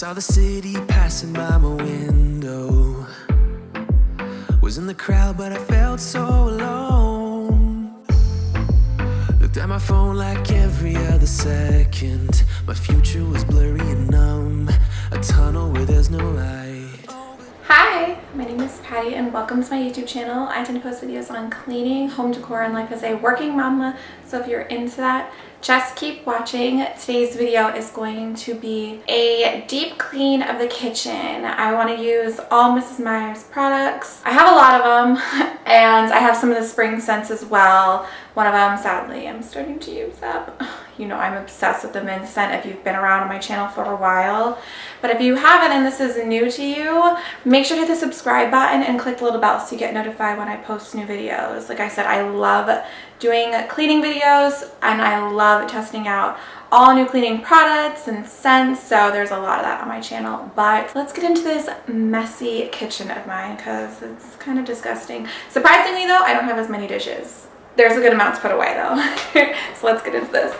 saw the city passing by my window. Was in the crowd, but I felt so alone. Looked at my phone like every other second. My future was blurry and numb. A tunnel where there's no light. Name is Patty and welcome to my YouTube channel. I tend to post videos on cleaning, home decor, and life as a working mama. So if you're into that, just keep watching. Today's video is going to be a deep clean of the kitchen. I want to use all Mrs. Meyer's products. I have a lot of them and I have some of the spring scents as well. One of them, sadly, I'm starting to use up. You know I'm obsessed with the mint scent if you've been around on my channel for a while. But if you haven't and this is new to you, make sure to hit the subscribe button and click the little bell so you get notified when I post new videos. Like I said, I love doing cleaning videos and I love testing out all new cleaning products and scents so there's a lot of that on my channel. But let's get into this messy kitchen of mine because it's kind of disgusting. Surprisingly though i don't have as many dishes. There's a good amount to put away though. So let's get into this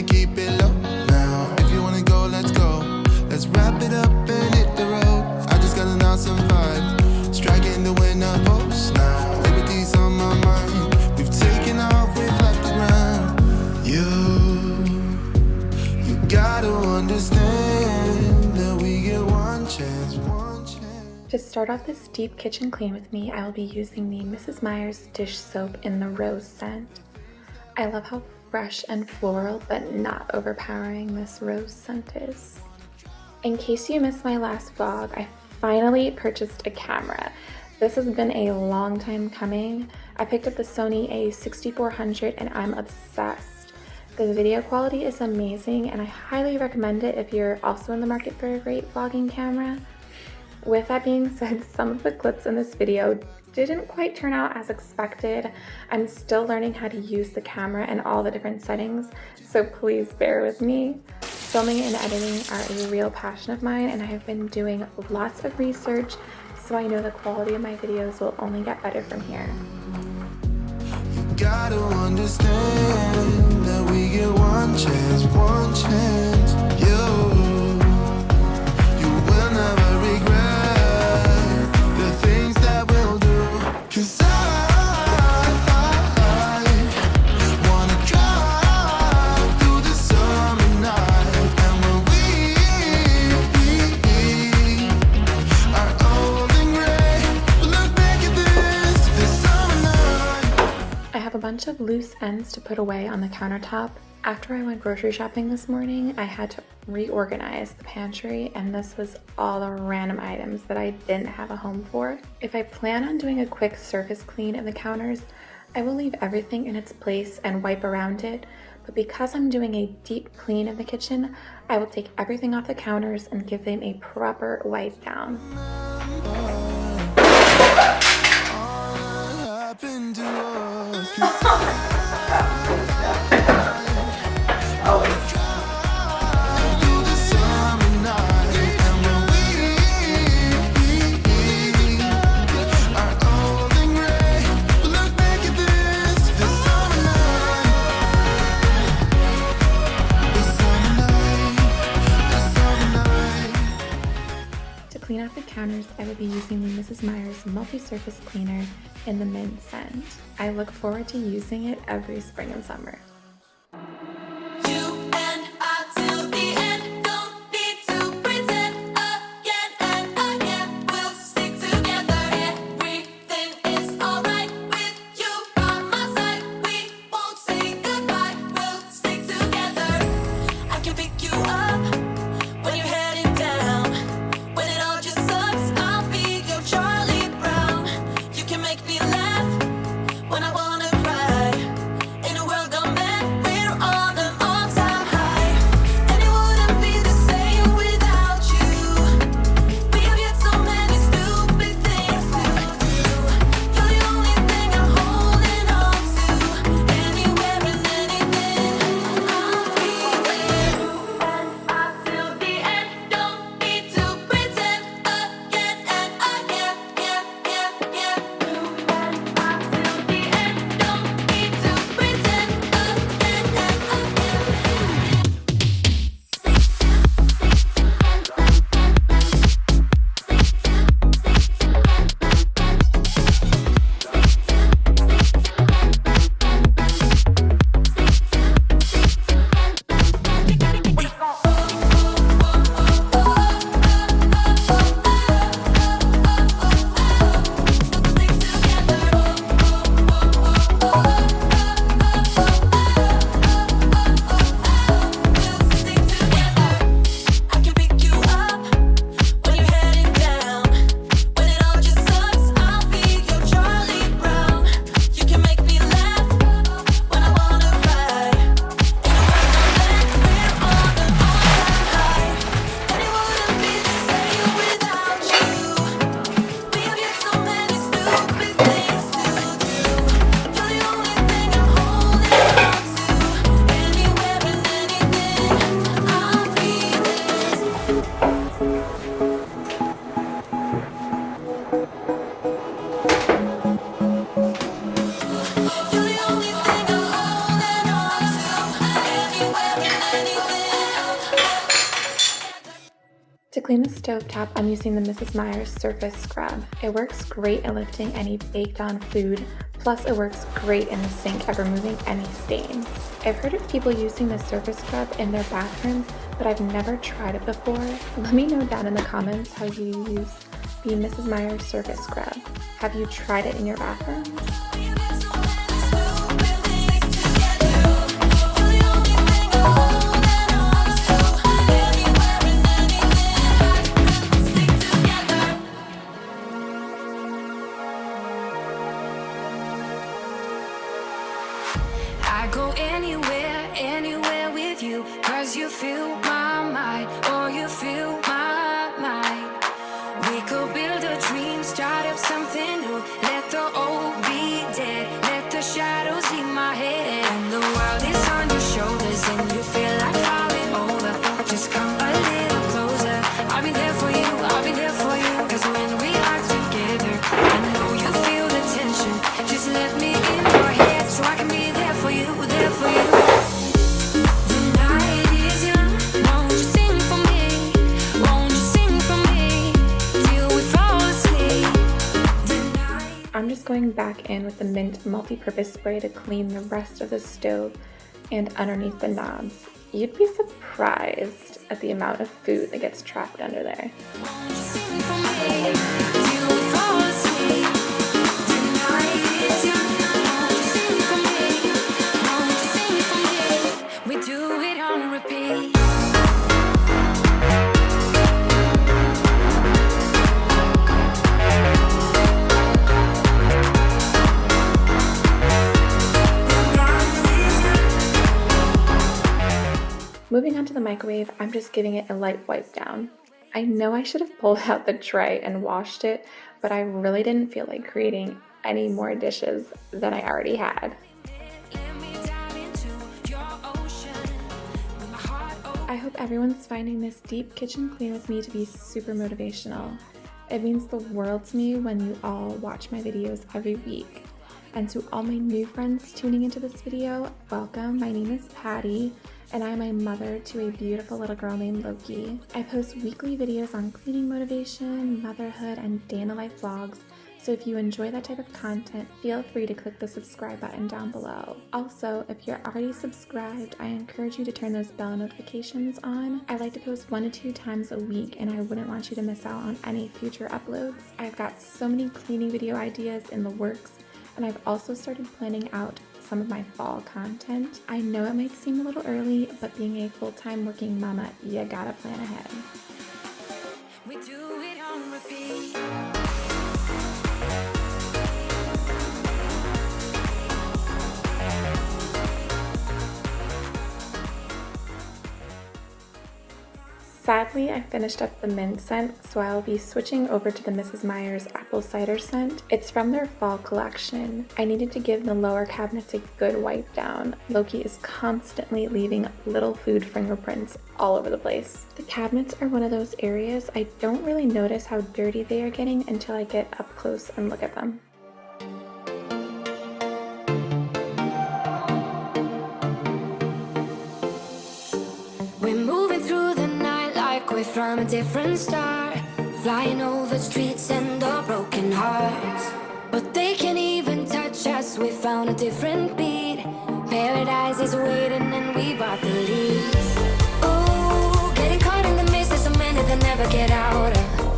gonna keep it low now. If you wanna go, let's go. Let's wrap it up and hit the road. I just got an awesome vibe. Striking the winner post now. Liberty's on my mind. We've taken off, we've left the ground. You, you gotta understand that we get one chance, one chance. To start off this deep kitchen clean with me, I will be using the Mrs. Meyer's dish soap in the rose scent. I love how fresh and floral but not overpowering this rose scent is. In case you missed my last vlog, I finally purchased a camera. This has been a long time coming. I picked up the Sony a6400 and I'm obsessed. The video quality is amazing and I highly recommend it if you're also in the market for a great vlogging camera. With that being said, some of the clips in this video didn't quite turn out as expected. I'm still learning how to use the camera and all the different settings, so please bear with me. Filming and editing are a real passion of mine and I have been doing lots of research so I know the quality of my videos will only get better from here. Gotta understand that we get one chance, one chance. Bunch of loose ends to put away on the countertop. After I went grocery shopping this morning, I had to reorganize the pantry and this was all the random items that I didn't have a home for. If I plan on doing a quick surface clean of the counters, I will leave everything in its place and wipe around it, but because I'm doing a deep clean of the kitchen, I will take everything off the counters and give them a proper wipe down. Multi-surface cleaner in the mint scent. I look forward to using it every spring and summer. Stovetop, I'm using the Mrs. Meyer's Surface Scrub. It works great at lifting any baked on food, plus it works great in the sink at removing any stains. I've heard of people using the Surface Scrub in their bathrooms, but I've never tried it before. Let me know down in the comments how you use the Mrs. Meyer's Surface Scrub. Have you tried it in your bathroom? Going back in with the Mint multi-purpose spray to clean the rest of the stove and underneath the knobs. You'd be surprised at the amount of food that gets trapped under there. We fall asleep? The night Moving on to the microwave, I'm just giving it a light wipe down. I know I should have pulled out the tray and washed it, but I really didn't feel like creating any more dishes than I already had. I hope everyone's finding this deep kitchen clean with me to be super motivational. It means the world to me when you all watch my videos every week. And to all my new friends tuning into this video, welcome. My name is Patty, and I am a mother to a beautiful little girl named Loki. I post weekly videos on cleaning motivation, motherhood, and day life vlogs. So if you enjoy that type of content, feel free to click the subscribe button down below. Also, if you're already subscribed, I encourage you to turn those bell notifications on. I like to post one to two times a week and I wouldn't want you to miss out on any future uploads. I've got so many cleaning video ideas in the works and I've also started planning out some of my fall content. I know it might seem a little early, but being a full-time working mama, you gotta plan ahead. Sadly, I finished up the mint scent, so I'll be switching over to the Mrs. Meyer's apple cider scent. It's from their fall collection. I needed to give the lower cabinets a good wipe down. Loki is constantly leaving little food fingerprints all over the place. The cabinets are one of those areas I don't really notice how dirty they are getting until I get up close and look at them. From a different star. Flying over streets and our broken hearts. But they can't even touch us, we found a different beat. Paradise is waiting and we bought the lead. Ooh, getting caught in the mist, there's so many that never get out of.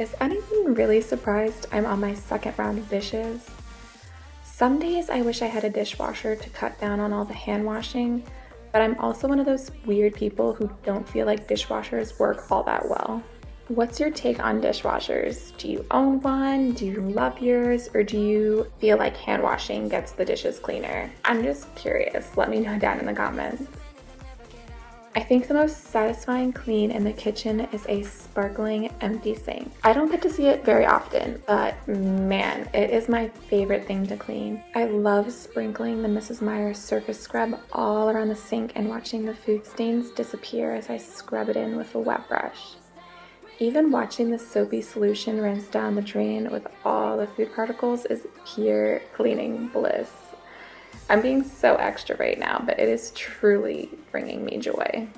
Is anyone really surprised I'm on my second round of dishes? Some days I wish I had a dishwasher to cut down on all the hand washing, but I'm also one of those weird people who don't feel like dishwashers work all that well. What's your take on dishwashers? Do you own one? Do you love yours? Or do you feel like hand washing gets the dishes cleaner? I'm just curious. Let me know down in the comments. I think the most satisfying clean in the kitchen is a sparkling empty sink. I don't get to see it very often, but man, it is my favorite thing to clean. I love sprinkling the Mrs. Meyer's surface scrub all around the sink and watching the food stains disappear as I scrub it in with a wet brush. Even watching the soapy solution rinse down the drain with all the food particles is pure cleaning bliss. I'm being so extra right now, but it is truly bringing me joy.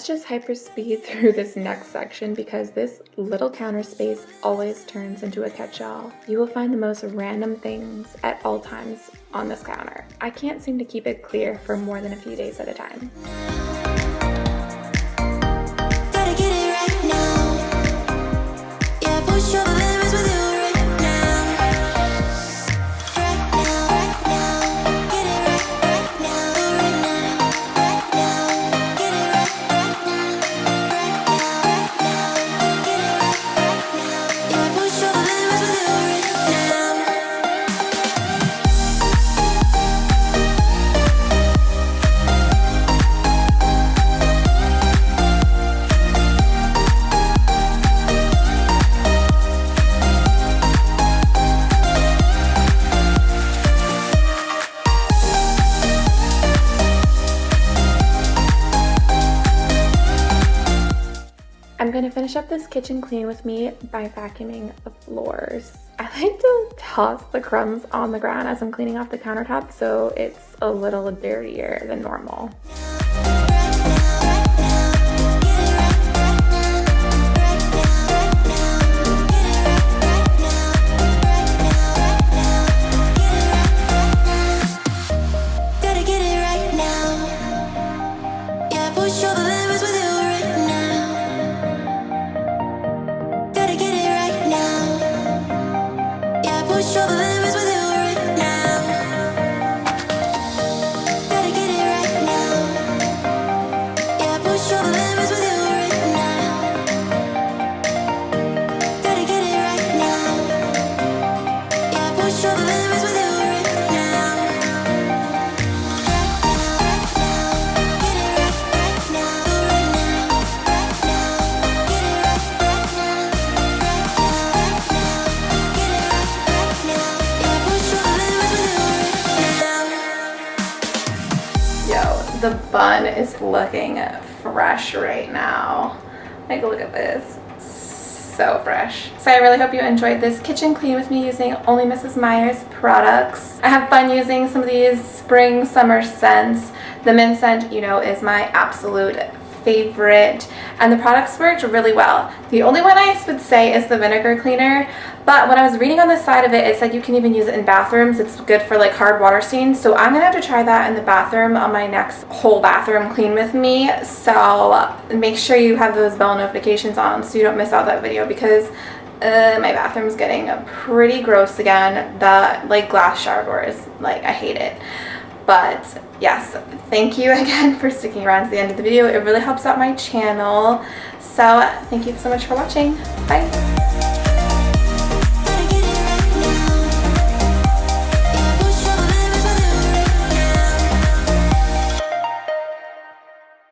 Let's just hyperspeed through this next section because this little counter space always turns into a catch-all. You will find the most random things at all times on this counter. I can't seem to keep it clear for more than a few days at a time. Right. Yeah, finish up this kitchen clean with me by vacuuming the floors. I like to toss the crumbs on the ground as I'm cleaning off the countertop so it's a little dirtier than normal. The bun is looking fresh right now. A look at this. So fresh. So I really hope you enjoyed this kitchen clean with me using only Mrs. Meyer's products. I have fun using some of these spring summer scents. The mint scent, you know, is my absolute favorite and the products worked really well. The only one I would say is the vinegar cleaner but when I was reading on the side of it it said you can even use it in bathrooms. It's good for like hard water stains so I'm gonna have to try that in the bathroom on my next whole bathroom clean with me so make sure you have those bell notifications on so you don't miss out that video because uh, my bathroom's getting pretty gross again. The like glass shower doors, like I hate it. But yes, thank you again for sticking around to the end of the video. It really helps out my channel. So thank you so much for watching. Bye.